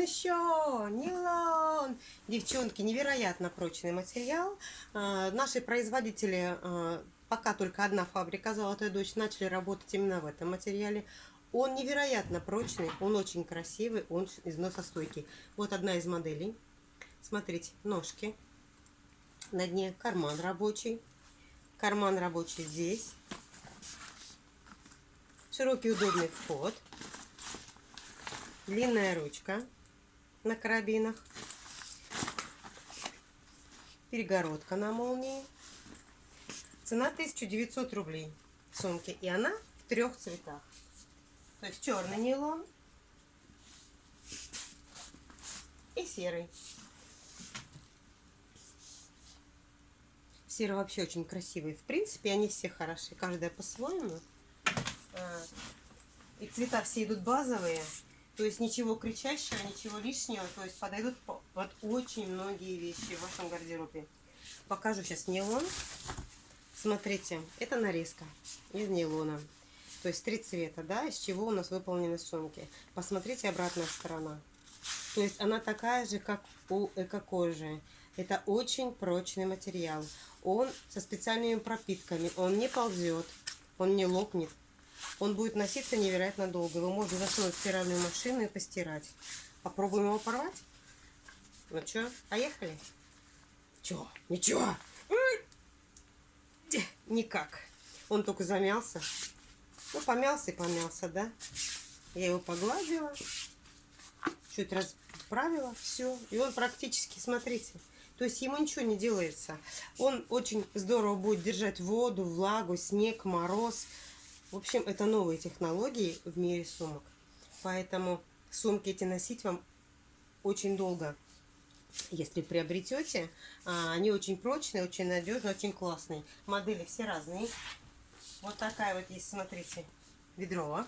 еще! Нейлон! Девчонки, невероятно прочный материал. А, наши производители, а, пока только одна фабрика «Золотая дочь», начали работать именно в этом материале. Он невероятно прочный, он очень красивый, он износостойкий. Вот одна из моделей. Смотрите, ножки. На дне карман рабочий. Карман рабочий здесь. Широкий удобный вход. Длинная ручка на карабинах. Перегородка на молнии. Цена 1900 рублей сумки. И она в трех цветах. То есть черный нейлон и серый. Серый вообще очень красивый. В принципе, они все хороши. Каждая по-своему. А, и цвета все идут базовые. То есть ничего кричащего, ничего лишнего. То есть подойдут под очень многие вещи в вашем гардеробе. Покажу сейчас нейлон. Смотрите, это нарезка из нейлона. То есть три цвета, да, из чего у нас выполнены сумки. Посмотрите обратная сторона. То есть она такая же, как у эко-кожи. Это очень прочный материал. Он со специальными пропитками. Он не ползет, он не лопнет. Он будет носиться невероятно долго. Его можно засунуть в стиральную машину и постирать. Попробуем его порвать? Ну что, поехали? Чё? Ничего. Никак. Он только замялся. Ну, помялся и помялся, да? Я его погладила. Чуть расправила. Все. И он практически, смотрите, то есть ему ничего не делается. Он очень здорово будет держать воду, влагу, снег, мороз. В общем, это новые технологии в мире сумок. Поэтому сумки эти носить вам очень долго. Если приобретете, а, они очень прочные, очень надежные, очень классные. Модели все разные. Вот такая вот есть, смотрите, ведро.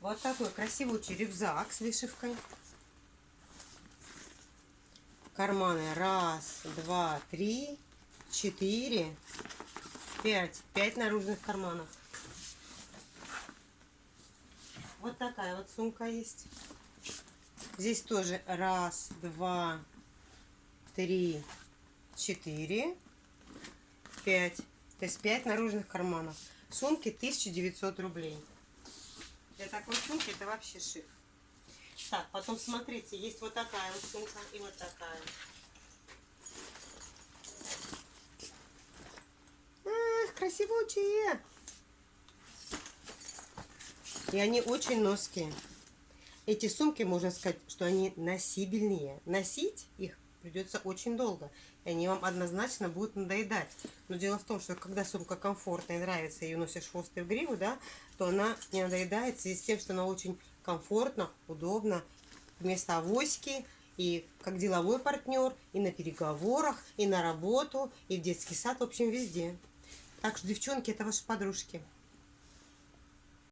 Вот такой красивый рюкзак с вышивкой карманы. Раз, два, три, четыре, пять. Пять наружных карманов. Вот такая вот сумка есть. Здесь тоже раз, два, три, четыре, пять. То есть пять наружных карманов. Сумки 1900 рублей. Для такой сумки это вообще шик. Так, потом смотрите, есть вот такая вот сумка и вот такая. Эх, красивучие. И они очень ноские. Эти сумки, можно сказать, что они носибельные. Носить их придется очень долго. И они вам однозначно будут надоедать. Но дело в том, что когда сумка комфортная и нравится, ее носишь хвост и в гриву, да, то она не надоедает связи с тем, что она очень комфортно, удобно, вместо авоськи, и как деловой партнер, и на переговорах, и на работу, и в детский сад, в общем, везде. Так что, девчонки, это ваши подружки.